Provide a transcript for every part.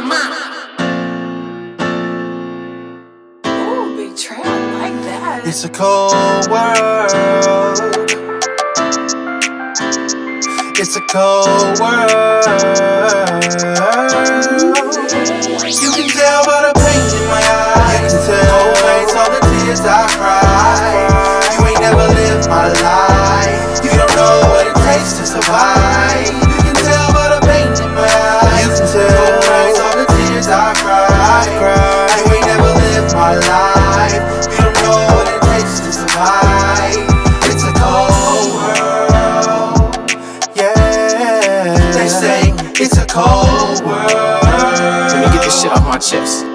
mind. Ooh, big like that. It's a cold world. It's a cold world. You can tell by the pain in my eyes. You can tell. Nights, all the tears I cry. Cry. You ain't never lived my life. You don't know what it takes to survive. It's a cold world. Yeah. They say it's a cold world. Let me get this shit off my chest.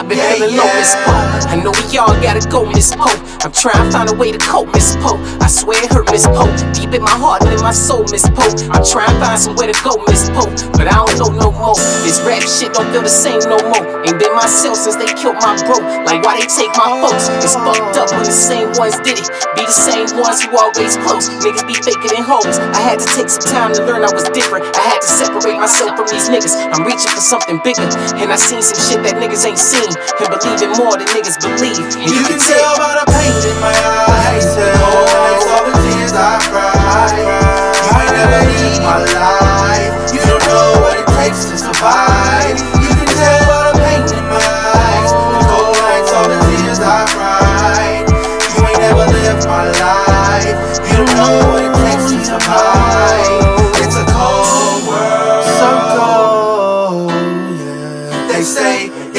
I've been Yeah, feeling low, Miss Pope. I know we all gotta go, Miss Pope. I'm trying to find a way to cope, Miss Pope. I swear it hurt, Miss Pope. Deep in my heart and in my soul, Miss Pope. I'm trying to find somewhere to go, Miss Pope. But I don't know no more. This rap shit don't feel the same no more. Ain't been myself since they killed my bro. Like why they take my folks? It's fucked up when the same ones did it. Be the same ones who always close. Niggas be faker than hoes. I had to take some time to learn I was different. I had to separate myself from these niggas. I'm reaching for something bigger. And I seen some shit that niggas ain't seen. And believe in more than niggas believe. And You can tell by the pain in my eyes.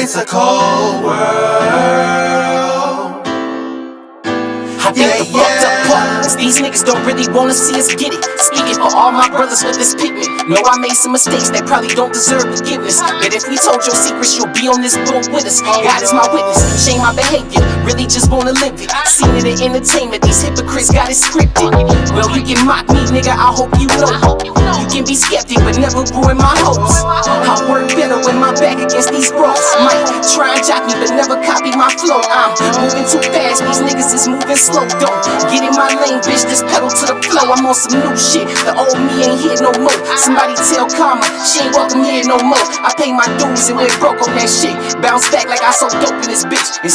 It's a cold world. I think Yeah, the fucked up is these niggas don't really wanna see us get it. Speaking for all my brothers with this pigment. Know I made some mistakes that probably don't deserve forgiveness. But if we told your secrets, you'll be on this boat with us. God is my witness. Shame my behavior. Really just wanna live it. Seen it in entertainment. These hypocrites got it scripted. Well, you can mock me, nigga. I hope you know. You can be skeptic, but never ruin my hopes. I work better when my back against these ropes. Might try and jock me, but never copy my flow. I'm moving too fast. These niggas is moving slow. Don't get in my lane, bitch. This pedal to the flow. I'm on some new shit. The old me ain't here no more. Somebody tell Karma she ain't welcome here no more. I pay my dues and went broke on that shit. Bounce back like I so dope in this bitch and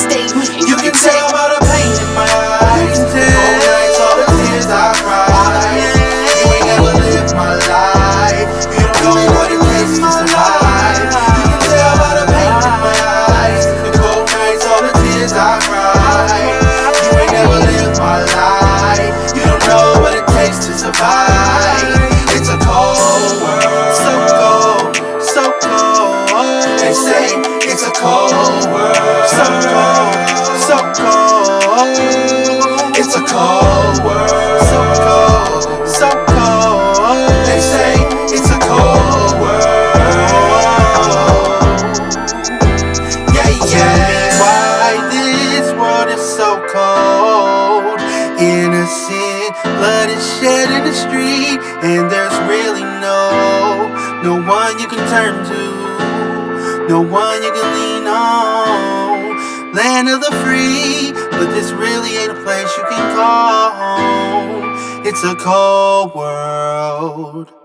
blood is shed in the street, and there's really no, no one you can turn to, no one you can lean on. Land of the free, but this really ain't a place you can call home. It's a cold world.